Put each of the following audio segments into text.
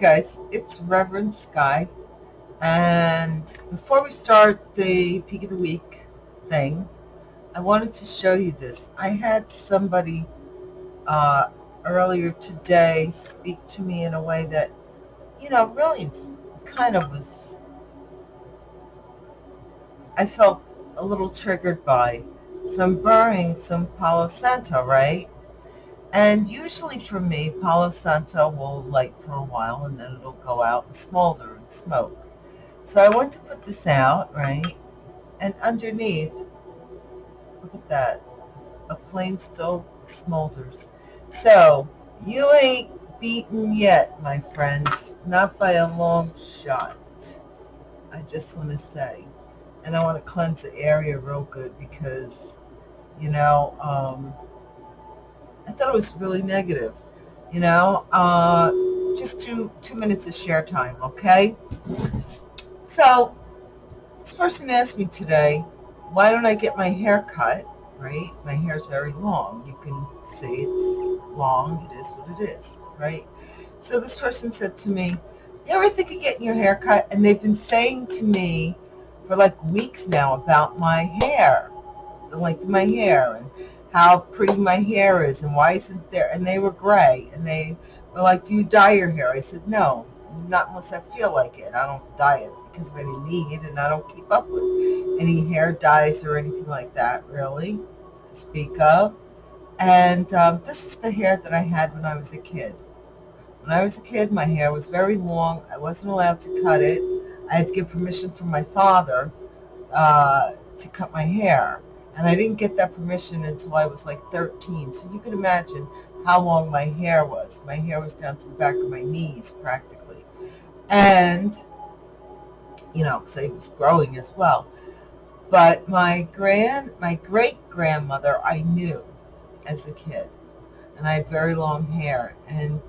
Guys, it's Reverend Sky. And before we start the peak of the week thing, I wanted to show you this. I had somebody uh, earlier today speak to me in a way that, you know, really it's kind of was, I felt a little triggered by. So I'm burning some Palo Santo, right? And usually for me, Palo Santo will light for a while and then it'll go out and smolder and smoke. So I want to put this out, right? And underneath, look at that, a flame still smolders. So you ain't beaten yet, my friends, not by a long shot. I just want to say. And I want to cleanse the area real good because, you know, um, I thought it was really negative. You know, uh, just two two minutes of share time, okay? So this person asked me today, why don't I get my hair cut? Right, my hair is very long. You can see it's long. It is what it is, right? So this person said to me, you ever think of getting your hair cut? And they've been saying to me for like weeks now about my hair, the length of my hair, and how pretty my hair is and why isn't there and they were gray and they were like do you dye your hair? I said no not unless i feel like it. I don't dye it because of any need and i don't keep up with any hair dyes or anything like that really to speak of. And um, this is the hair that i had when i was a kid. When i was a kid my hair was very long. I wasn't allowed to cut it. I had to get permission from my father uh, to cut my hair and I didn't get that permission until I was like 13. So you can imagine how long my hair was. My hair was down to the back of my knees practically. And, you know, because I was growing as well. But my grand, my great grandmother, I knew as a kid, and I had very long hair. And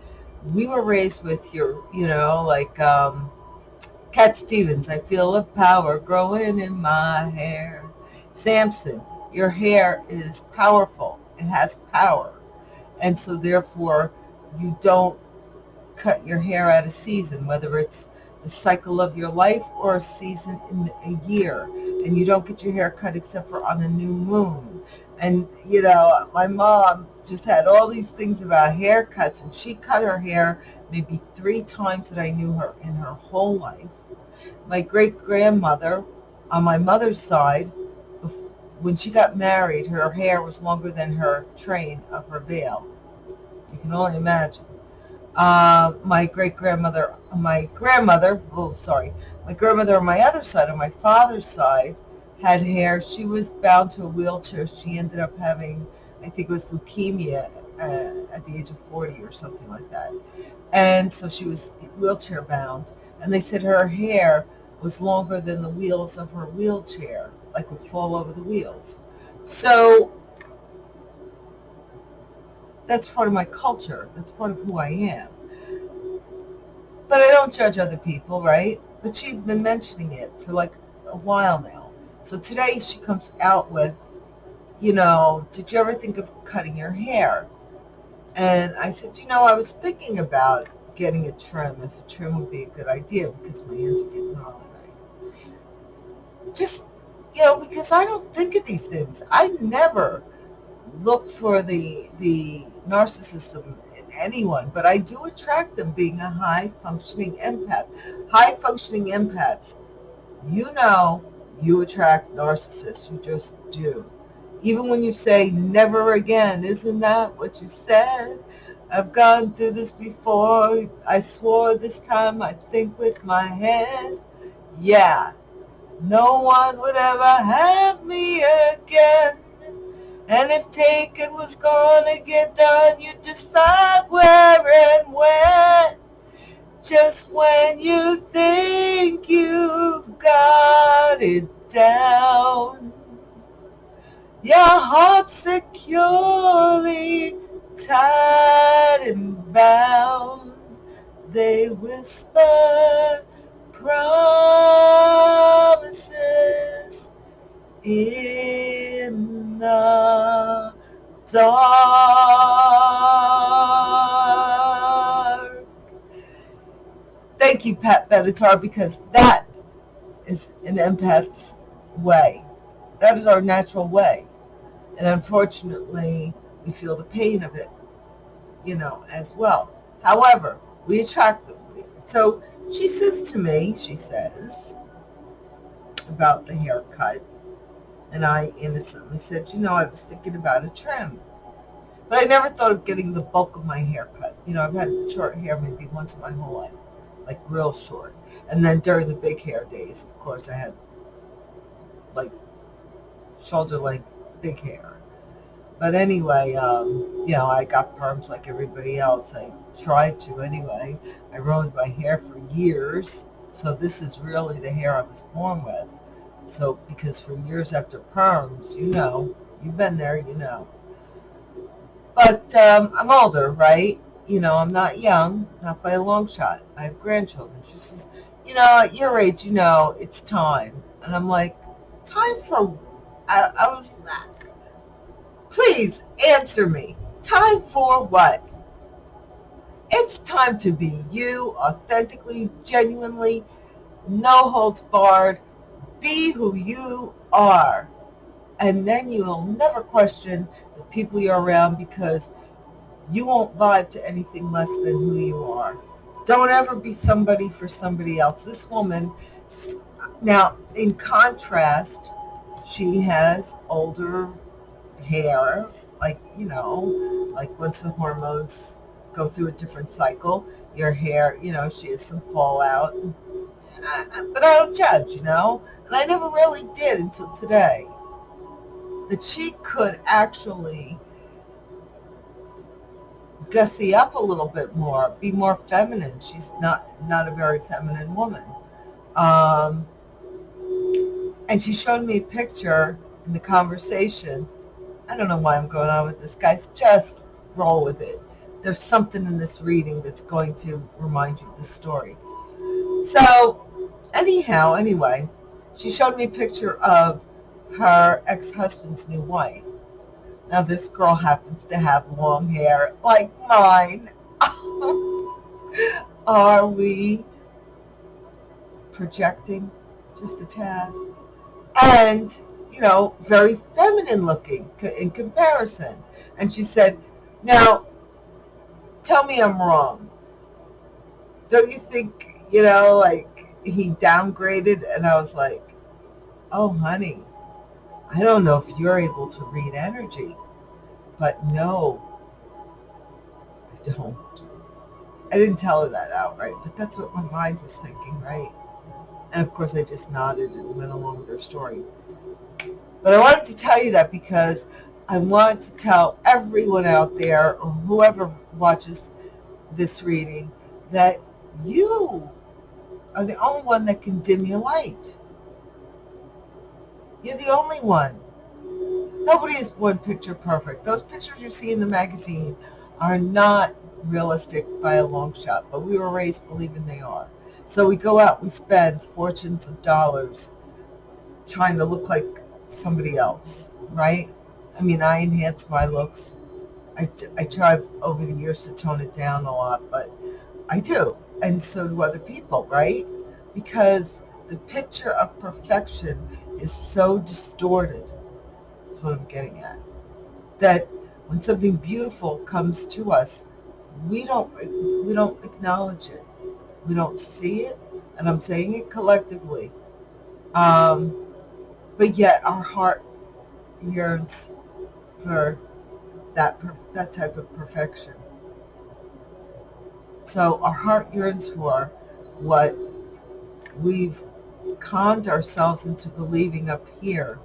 we were raised with your, you know, like um, Cat Stevens. I feel a power growing in my hair. Samson, your hair is powerful. It has power. And so therefore, you don't cut your hair out of season, whether it's the cycle of your life or a season in a year. And you don't get your hair cut except for on a new moon. And, you know, my mom just had all these things about haircuts, and she cut her hair maybe three times that I knew her in her whole life. My great-grandmother on my mother's side when she got married, her hair was longer than her train of her veil. You can only imagine. Uh, my great grandmother, my grandmother, oh, sorry, my grandmother on my other side, on my father's side, had hair. She was bound to a wheelchair. She ended up having, I think it was leukemia uh, at the age of 40 or something like that. And so she was wheelchair bound. And they said her hair was longer than the wheels of her wheelchair like would fall over the wheels. So that's part of my culture. That's part of who I am. But I don't judge other people, right? But she's been mentioning it for like a while now. So today she comes out with, you know, did you ever think of cutting your hair? And I said, you know, I was thinking about getting a trim, if a trim would be a good idea because my ends are getting right? Just you know, because I don't think of these things. I never look for the the narcissism in anyone, but I do attract them being a high functioning empath. High functioning empaths, you know you attract narcissists. You just do. Even when you say never again, isn't that what you said? I've gone through this before. I swore this time I'd think with my head. Yeah, no one would ever have me again. And if taken was gonna get done, you'd decide where and when. Just when you think you've got it down. Your heart securely tied and bound. They whisper promises in the dark. Thank you, Pat Benatar, because that is an empath's way. That is our natural way. And unfortunately, we feel the pain of it, you know, as well. However, we attract them. So she says to me, she says, about the haircut. And I innocently said, you know, I was thinking about a trim. But I never thought of getting the bulk of my hair cut. You know, I've had short hair maybe once in my whole life, like real short. And then during the big hair days, of course, I had like shoulder length big hair. But anyway, um, you know, I got perms like everybody else. I tried to anyway. I rode my hair for years. So this is really the hair I was born with. So because for years after perms, you know, you've been there, you know. But um, I'm older, right? You know, I'm not young, not by a long shot. I have grandchildren. She says, you know, at your age, you know, it's time. And I'm like, time for, I, I was, please answer me. Time for what? It's time to be you, authentically, genuinely, no holds barred. Be who you are. And then you'll never question the people you're around because you won't vibe to anything less than who you are. Don't ever be somebody for somebody else. This woman, now in contrast, she has older hair, like, you know, like once the hormones go through a different cycle. Your hair, you know, she has some fallout. But I don't judge, you know? And I never really did until today. That she could actually gussy up a little bit more, be more feminine. She's not not a very feminine woman. Um, and she showed me a picture in the conversation. I don't know why I'm going on with this, guys. Just roll with it there's something in this reading that's going to remind you of the story. So anyhow, anyway, she showed me a picture of her ex-husband's new wife. Now this girl happens to have long hair like mine. Are we projecting just a tad? And, you know, very feminine looking in comparison. And she said, now, tell me I'm wrong. Don't you think, you know, like he downgraded and I was like, oh, honey, I don't know if you're able to read energy, but no, I don't. I didn't tell her that outright, but that's what my mind was thinking, right? And of course, I just nodded and went along with her story. But I wanted to tell you that because I want to tell everyone out there, or whoever watches this reading, that you are the only one that can dim your light. You're the only one. Nobody is one picture perfect. Those pictures you see in the magazine are not realistic by a long shot, but we were raised believing they are. So we go out, we spend fortunes of dollars trying to look like somebody else, right? I mean, I enhance my looks. I, I try over the years to tone it down a lot, but I do. And so do other people, right? Because the picture of perfection is so distorted. That's what I'm getting at. That when something beautiful comes to us, we don't we don't acknowledge it. We don't see it, and I'm saying it collectively. Um, but yet our heart yearns for that, that type of perfection. So our heart yearns for what we've conned ourselves into believing up here,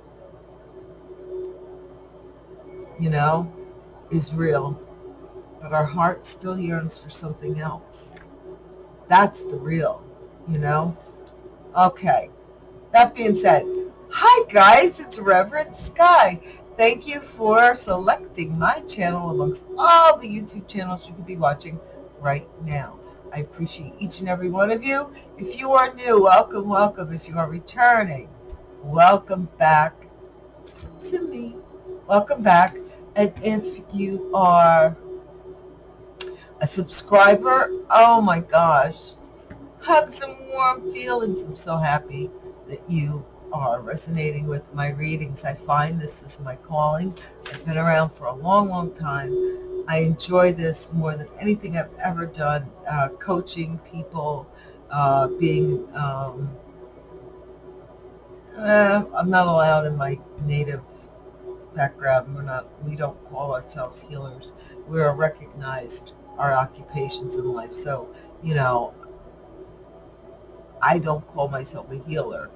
you know, is real. But our heart still yearns for something else. That's the real, you know? Okay. That being said, hi guys, it's Reverend Sky. Thank you for selecting my channel amongst all the YouTube channels you could be watching right now. I appreciate each and every one of you. If you are new, welcome, welcome. If you are returning, welcome back to me. Welcome back. And if you are a subscriber, oh my gosh, hugs and warm feelings. I'm so happy that you are resonating with my readings. I find this is my calling. I've been around for a long, long time. I enjoy this more than anything I've ever done, uh, coaching people, uh, being, um, uh, I'm not allowed in my native background. We're not, we don't call ourselves healers. We are recognized our occupations in life. So, you know, I don't call myself a healer.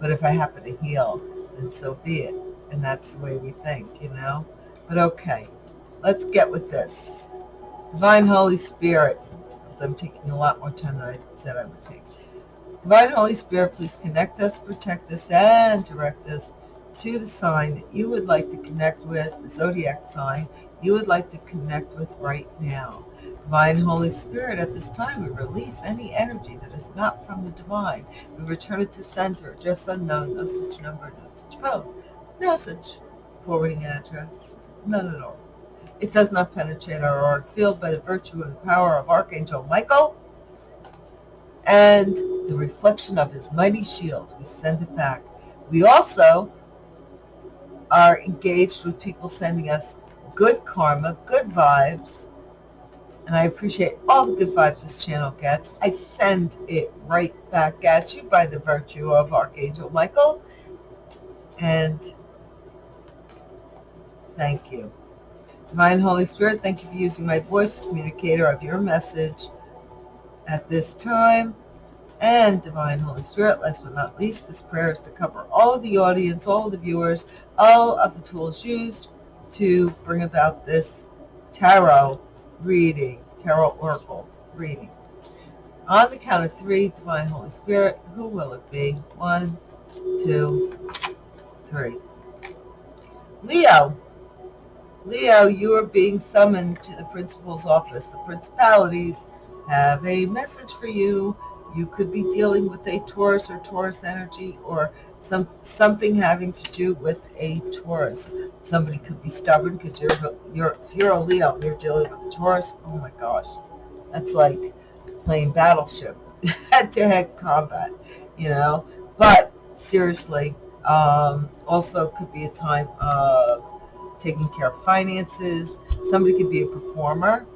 But if I happen to heal, then so be it. And that's the way we think, you know? But okay, let's get with this. Divine Holy Spirit, because I'm taking a lot more time than I said I would take. Divine Holy Spirit, please connect us, protect us, and direct us to the sign that you would like to connect with, the zodiac sign you would like to connect with right now. Divine Holy Spirit, at this time, we release any energy that is not from the divine. We return it to center, just unknown, no such number, no such phone, no such forwarding address, none at all. It does not penetrate our auric field by the virtue the power of Archangel Michael and the reflection of his mighty shield. We send it back. We also are engaged with people sending us good karma, good vibes, and I appreciate all the good vibes this channel gets. I send it right back at you by the virtue of Archangel Michael. And thank you. Divine Holy Spirit, thank you for using my voice, communicator of your message at this time. And Divine Holy Spirit, last but not least, this prayer is to cover all of the audience, all of the viewers, all of the tools used to bring about this tarot reading, tarot oracle reading. On the count of three, Divine Holy Spirit, who will it be? One, two, three. Leo. Leo, you are being summoned to the principal's office. The principalities have a message for you. You could be dealing with a Taurus or Taurus energy or some something having to do with a Taurus. Somebody could be stubborn because you're you're if you're a Leo, and you're dealing with a Taurus. Oh my gosh, that's like playing Battleship, head-to-head combat, you know. But seriously, um, also could be a time of taking care of finances. Somebody could be a performer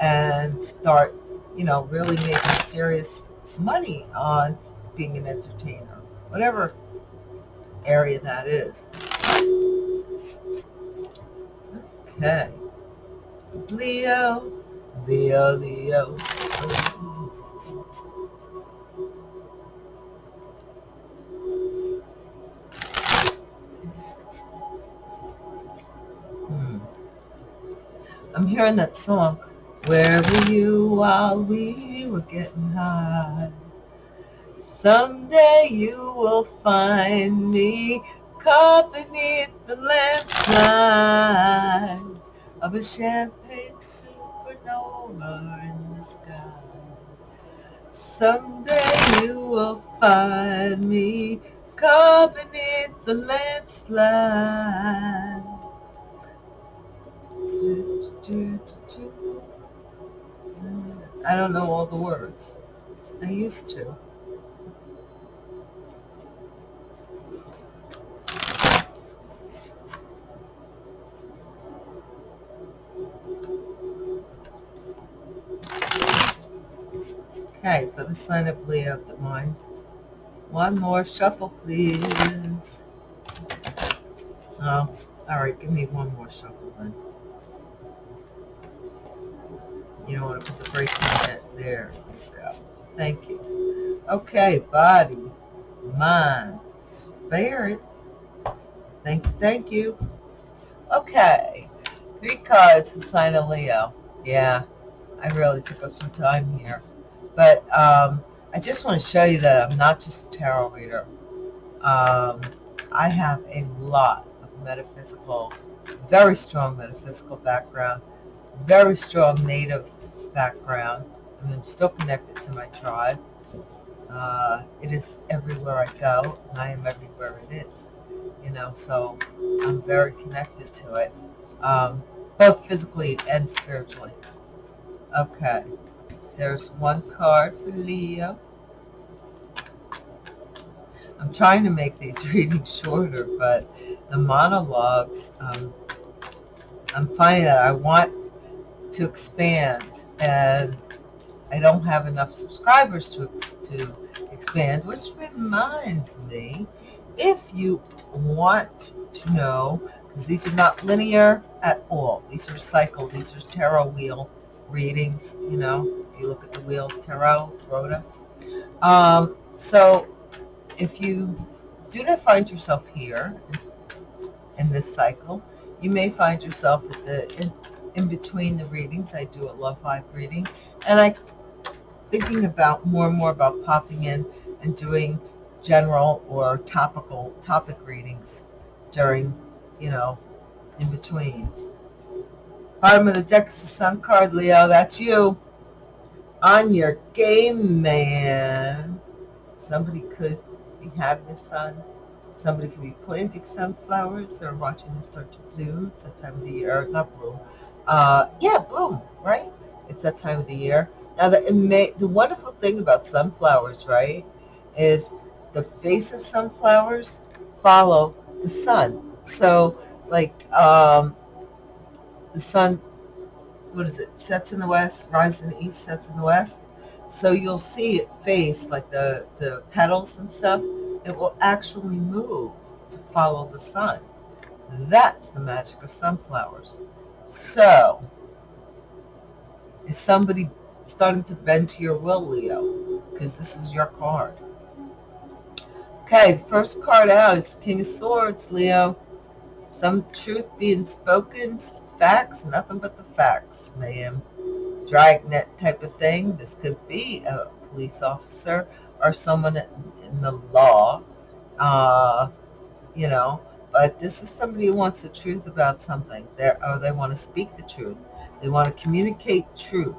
and start, you know, really making serious money on being an entertainer whatever area that is. Okay. Leo, Leo, Leo. Hmm. I'm hearing that song. Where were you while we were getting high? Someday you will find me caught beneath the landslide of a champagne supernova in the sky. Someday you will find me caught beneath the landslide. I don't know all the words. I used to. Okay, for the sign of Leo Divine. One more shuffle, please. Oh, all right, give me one more shuffle then. You don't want to put the brakes on it. There you go. Thank you. Okay, body, mind, spirit. Thank you, thank you. Okay, three cards sign of Leo. Yeah, I really took up some time here. But um, I just want to show you that I'm not just a tarot reader. Um, I have a lot of metaphysical, very strong metaphysical background, very strong native background. I mean, I'm still connected to my tribe. Uh, it is everywhere I go, and I am everywhere it is. You know, so I'm very connected to it, um, both physically and spiritually. Okay. There's one card for Leo. I'm trying to make these readings shorter, but the monologues, um, I'm finding that I want to expand and I don't have enough subscribers to, to expand, which reminds me, if you want to know, because these are not linear at all, these are cycle, these are tarot wheel readings, you know, if you look at the wheel, tarot, rota. Um, so if you do not find yourself here in this cycle, you may find yourself at the in, in between the readings. I do a love vibe reading, and I thinking about more and more about popping in and doing general or topical topic readings during, you know, in between. Bottom of the deck is the Sun card, Leo. That's you. On your game, man. Somebody could be having a sun. Somebody could be planting sunflowers or watching them start to bloom. It's that time of the year. Not bloom. Uh, yeah, bloom, right? It's that time of the year. Now, the, may, the wonderful thing about sunflowers, right, is the face of sunflowers follow the sun. So, like, um, the sun, what is it, sets in the west, rises in the east, sets in the west. So you'll see it face, like the, the petals and stuff, it will actually move to follow the sun. That's the magic of sunflowers. So, is somebody starting to bend to your will, Leo? Because this is your card. Okay, the first card out is the King of Swords, Leo. Some truth being spoken, facts, nothing but the facts, ma'am. Dragnet type of thing. This could be a police officer or someone in the law, uh, you know, but this is somebody who wants the truth about something, They're, or they want to speak the truth. They want to communicate truth,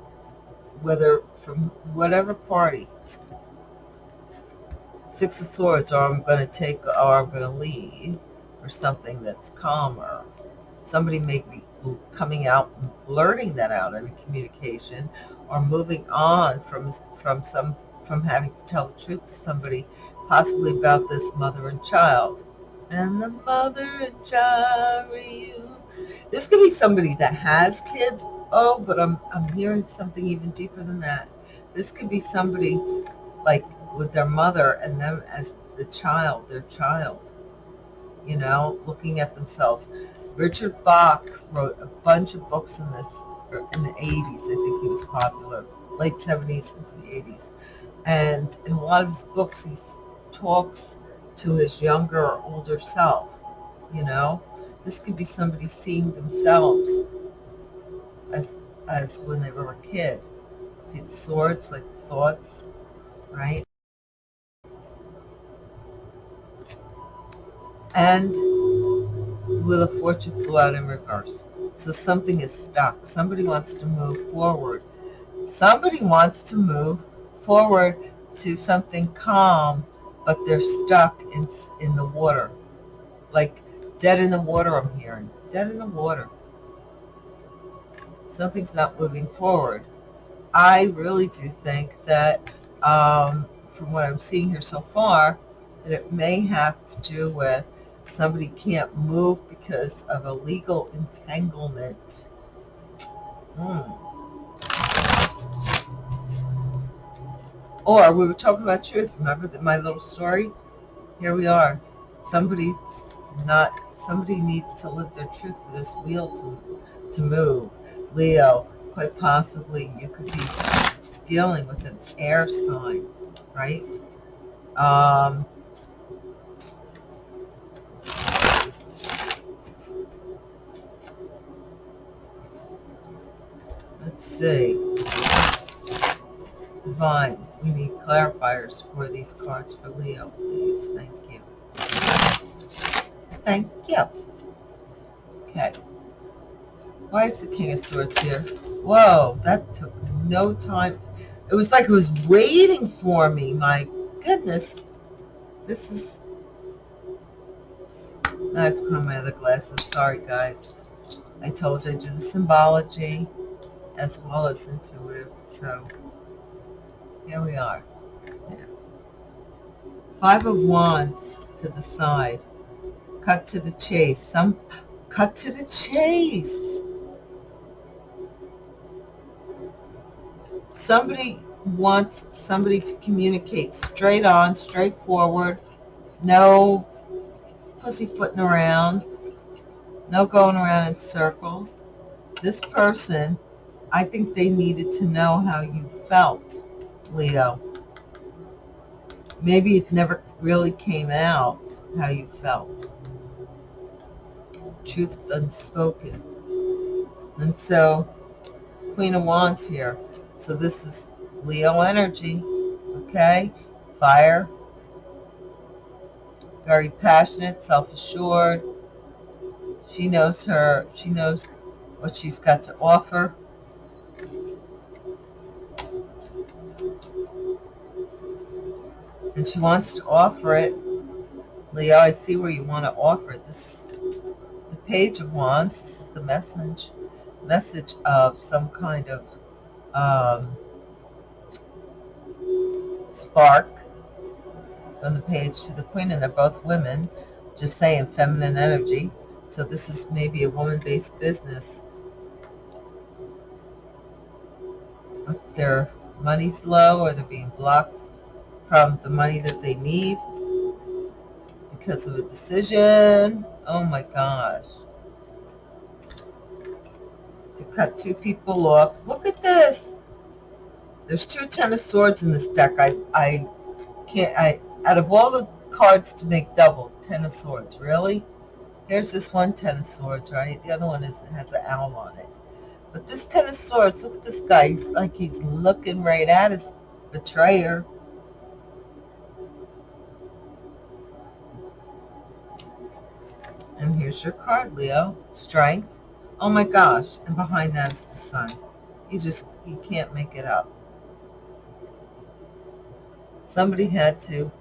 whether from whatever party. Six of Swords, or I'm going to take, or I'm going to leave, or something that's calmer. Somebody may be coming out blurting that out in a communication, or moving on from from some from having to tell the truth to somebody, possibly about this mother and child. And the mother and child you. This could be somebody that has kids. Oh, but I'm, I'm hearing something even deeper than that. This could be somebody like with their mother and them as the child, their child, you know, looking at themselves. Richard Bach wrote a bunch of books in this, er, in the 80s. I think he was popular, late 70s into the 80s. And in a lot of his books, he talks to his younger or older self, you know. This could be somebody seeing themselves as, as when they were a kid. See the swords, like thoughts, right? And the Wheel of Fortune flew out in reverse. So something is stuck. Somebody wants to move forward. Somebody wants to move forward to something calm, but they're stuck in, in the water. Like dead in the water, I'm hearing. Dead in the water. Something's not moving forward. I really do think that, um, from what I'm seeing here so far, that it may have to do with somebody can't move because of a legal entanglement. Hmm. Or we were talking about truth. Remember that my little story? Here we are. Somebody not somebody needs to live their truth for this wheel to to move. Leo, quite possibly you could be dealing with an air sign, right? Um, let's see. Divine, we need clarifiers for these cards for Leo, please. Thank you. Thank you. Okay. Why is the King of Swords here? Whoa, that took no time. It was like it was waiting for me. My goodness. This is... I have to put on my other glasses. Sorry, guys. I told you I do the symbology as well as intuitive. So Here we are. Yeah. Five of Wands to the side. Cut to the chase. Some cut to the chase. Somebody wants somebody to communicate straight on, straightforward. No pussyfooting around. No going around in circles. This person, I think they needed to know how you felt, Leo. Maybe it never really came out how you felt. Truth unspoken. And so, Queen of Wands here. So this is Leo energy, okay? Fire. Very passionate, self-assured. She knows her, she knows what she's got to offer. And she wants to offer it. Leo, I see where you want to offer it. This is the Page of Wands. This is the message, message of some kind of um, spark from the page to the queen, and they're both women, just saying feminine energy. So this is maybe a woman-based business. If their money's low or they're being blocked from the money that they need because of a decision. Oh my gosh. To cut two people off. Look at this. There's two Ten of Swords in this deck. I, I can't, I, out of all the cards to make double, Ten of Swords, really? Here's this one Ten of Swords, right? The other one is has an owl on it. But this Ten of Swords, look at this guy. He's like he's looking right at his betrayer. And here's your card, Leo. Strength. Oh my gosh. And behind that is the sun. You just, you can't make it up. Somebody had to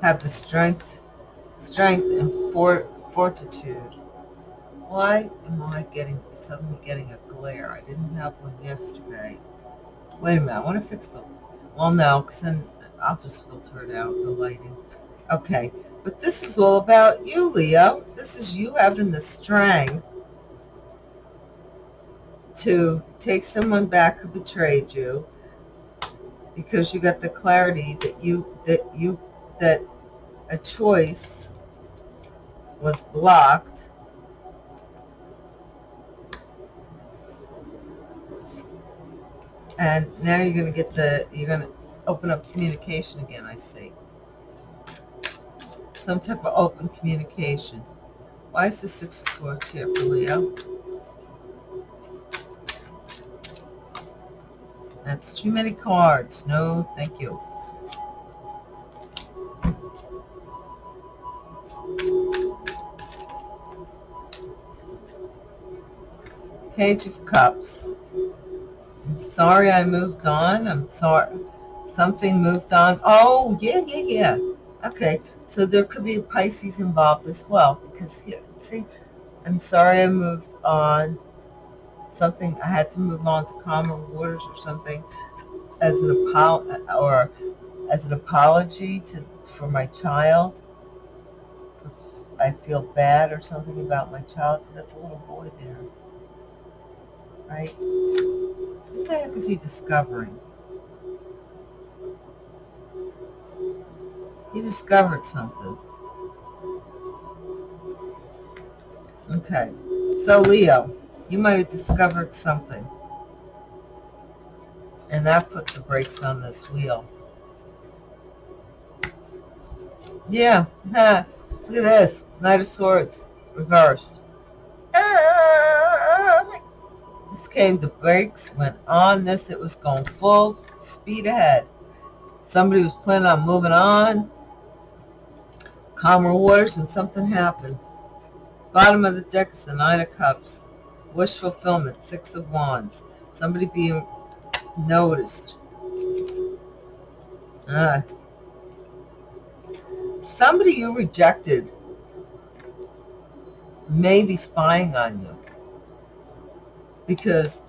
have the strength strength and for, fortitude. Why am I getting suddenly getting a glare? I didn't have one yesterday. Wait a minute, I want to fix the, well no, because then I'll just filter it out, the lighting. Okay, but this is all about you, Leo. This is you having the strength to take someone back who betrayed you because you got the clarity that you, that you, that a choice was blocked and now you're going to get the you're going to open up communication again I see some type of open communication why is the six of swords here for Leo that's too many cards no thank you Page of Cups. I'm sorry I moved on. I'm sorry. Something moved on. Oh, yeah, yeah, yeah. Okay, so there could be Pisces involved as well because here, see, I'm sorry I moved on. Something, I had to move on to calmer waters or something as an apology or as an apology to for my child. I feel bad or something about my child. So that's a little boy there right? What the heck is he discovering? He discovered something. Okay. So, Leo, you might have discovered something. And that put the brakes on this wheel. Yeah. Look at this. Knight of Swords. Reverse. This came, the brakes went on this. It was going full speed ahead. Somebody was planning on moving on. Calmer waters and something happened. Bottom of the deck is the Nine of Cups. Wish fulfillment, Six of Wands. Somebody being noticed. Uh, somebody you rejected may be spying on you because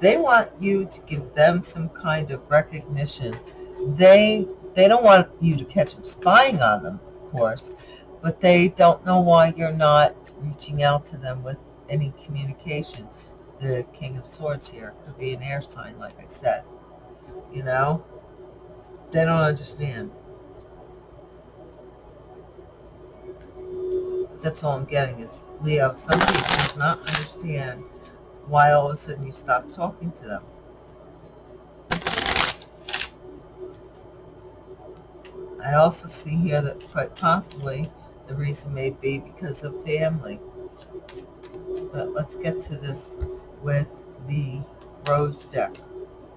They want you to give them some kind of recognition. They they don't want you to catch them spying on them, course, but they don't know why you're not reaching out to them with any communication. The King of Swords here could be an air sign, like I said. You know? They don't understand. That's all I'm getting is, Leo, somebody does not understand why all of a sudden you stop talking to them. I also see here that quite possibly the reason may be because of family. But let's get to this with the rose deck,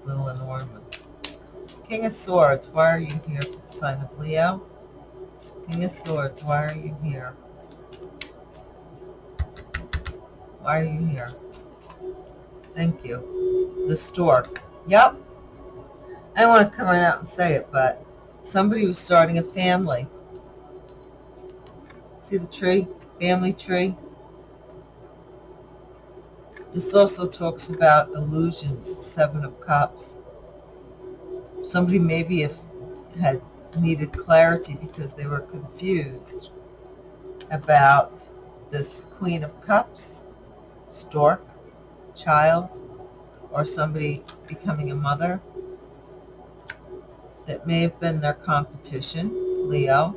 Little Lenormand. King of Swords, why are you here for the sign of Leo? King of Swords, why are you here? Why are you here? Thank you. The stork. Yep. I don't want to come right out and say it, but somebody was starting a family. See the tree? Family tree? This also talks about illusions, Seven of Cups. Somebody maybe if had needed clarity because they were confused about this Queen of Cups, stork, child, or somebody becoming a mother. That may have been their competition, Leo.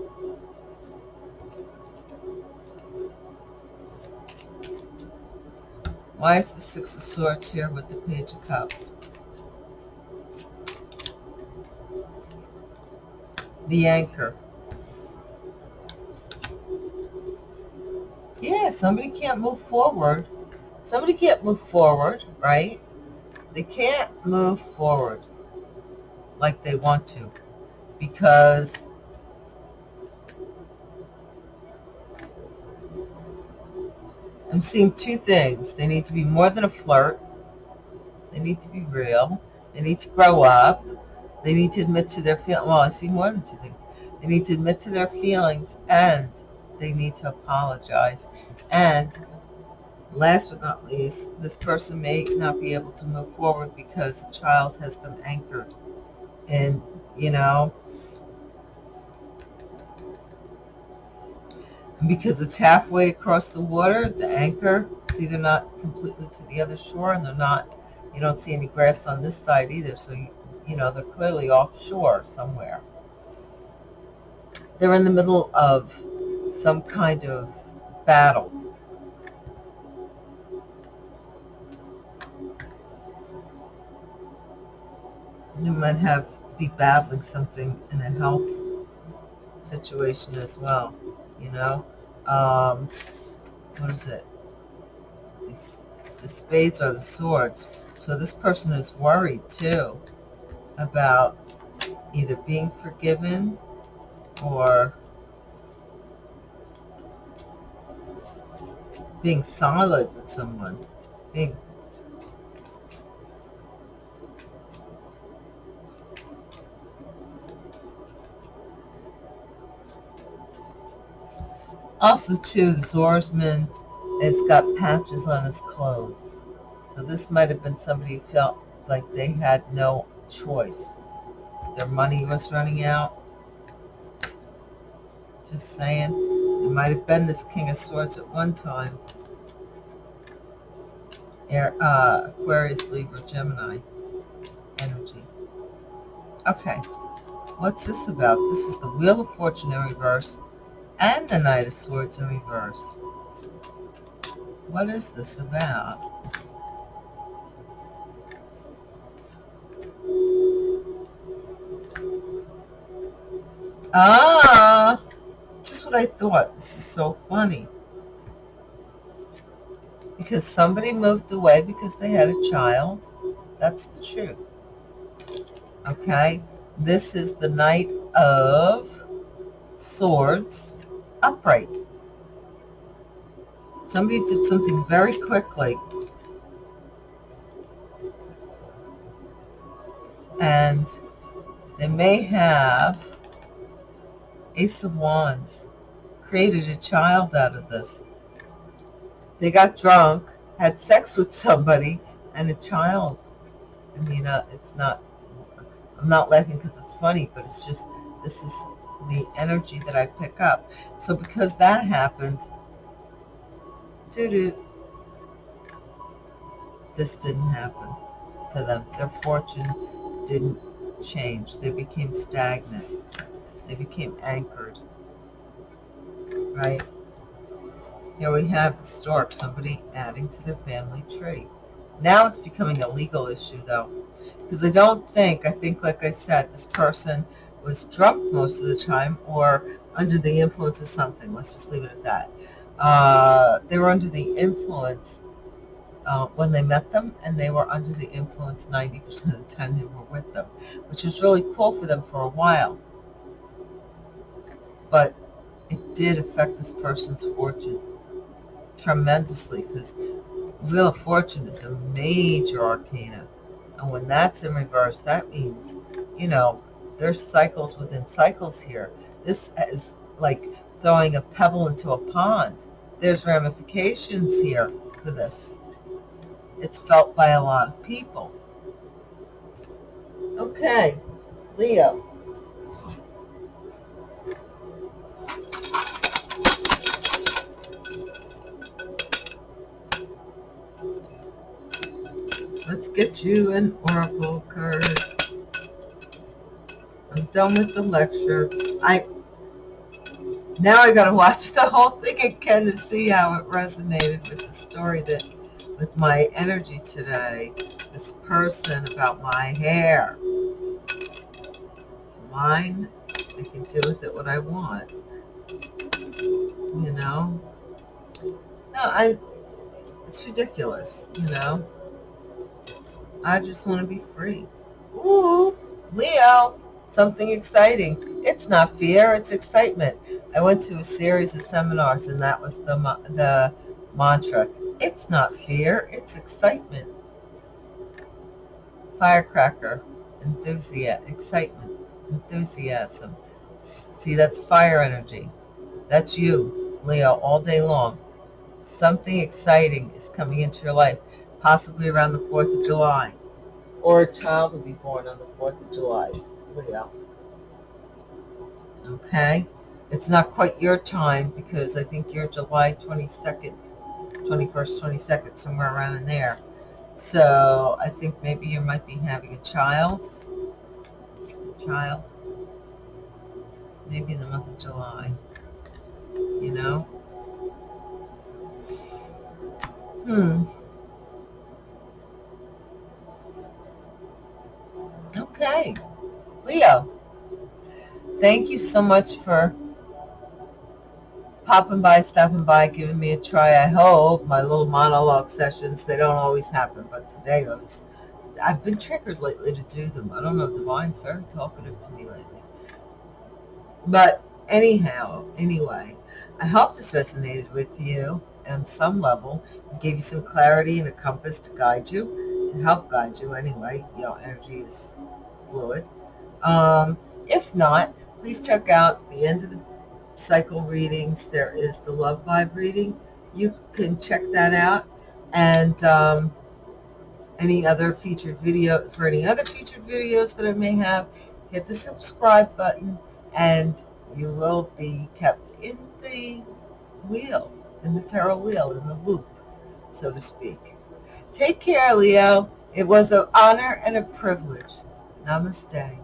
Why is the Six of Swords here with the Page of Cups? The anchor. Yeah, somebody can't move forward. Somebody can't move forward, right? They can't move forward like they want to because I'm seeing two things. They need to be more than a flirt. They need to be real. They need to grow up. They need to admit to their feelings. Well, I see more than two things. They need to admit to their feelings and they need to apologize. And last but not least, this person may not be able to move forward because the child has them anchored. And, you know, because it's halfway across the water, the anchor, see they're not completely to the other shore and they're not, you don't see any grass on this side either. So, you, you know, they're clearly offshore somewhere. They're in the middle of some kind of battle. You might have be battling something in a health situation as well you know? Um, what is it? The spades are the swords. So this person is worried too about either being forgiven or being solid with someone being Also, too, the swordsman has got patches on his clothes. So this might have been somebody who felt like they had no choice. Their money was running out. Just saying. It might have been this King of Swords at one time. Air, uh, Aquarius, Libra, Gemini energy. Okay. What's this about? This is the Wheel of Fortune in reverse and the Knight of Swords in reverse. What is this about? Ah, just what I thought. This is so funny. Because somebody moved away because they had a child. That's the truth. Okay. This is the Knight of Swords upright. Somebody did something very quickly. And they may have Ace of Wands created a child out of this. They got drunk, had sex with somebody, and a child. I mean, uh, it's not, I'm not laughing because it's funny, but it's just, this is the energy that I pick up. So because that happened, doo-doo, this didn't happen for them. Their fortune didn't change. They became stagnant. They became anchored. Right? Here we have the stork, somebody adding to their family tree. Now it's becoming a legal issue, though. Because I don't think, I think, like I said, this person was drunk most of the time or under the influence of something. Let's just leave it at that. Uh, they were under the influence uh, when they met them, and they were under the influence 90% of the time they were with them, which was really cool for them for a while. But it did affect this person's fortune tremendously because Wheel of Fortune is a major arcana. And when that's in reverse, that means, you know, there's cycles within cycles here. This is like throwing a pebble into a pond. There's ramifications here for this. It's felt by a lot of people. Okay, Leo. Let's get you an oracle card. I'm done with the lecture. I now I gotta watch the whole thing again to see how it resonated with the story that with my energy today. This person about my hair. It's mine. I can do with it what I want. You know? No, I it's ridiculous, you know? I just want to be free. Ooh, Leo, something exciting. It's not fear, it's excitement. I went to a series of seminars and that was the, the mantra. It's not fear, it's excitement. Firecracker, enthusiasm, excitement, enthusiasm. See, that's fire energy. That's you, Leo, all day long. Something exciting is coming into your life possibly around the 4th of July, or a child will be born on the 4th of July, Leo. Okay? It's not quite your time because I think you're July 22nd, 21st, 22nd, somewhere around in there. So I think maybe you might be having a child. A child. Maybe in the month of July. You know? Hmm. Okay. Leo, thank you so much for popping by, stopping by, giving me a try. I hope my little monologue sessions, they don't always happen, but today I was, I've been triggered lately to do them. I don't know, Divine's very talkative to me lately. But anyhow, anyway, I hope this resonated with you on some level, gave you some clarity and a compass to guide you, to help guide you anyway. You know, energy is fluid. Um, if not, please check out the end of the cycle readings. There is the love vibe reading. You can check that out. And um, any other featured video, for any other featured videos that I may have, hit the subscribe button and you will be kept in the wheel, in the tarot wheel, in the loop, so to speak. Take care, Leo. It was an honor and a privilege. Namaste.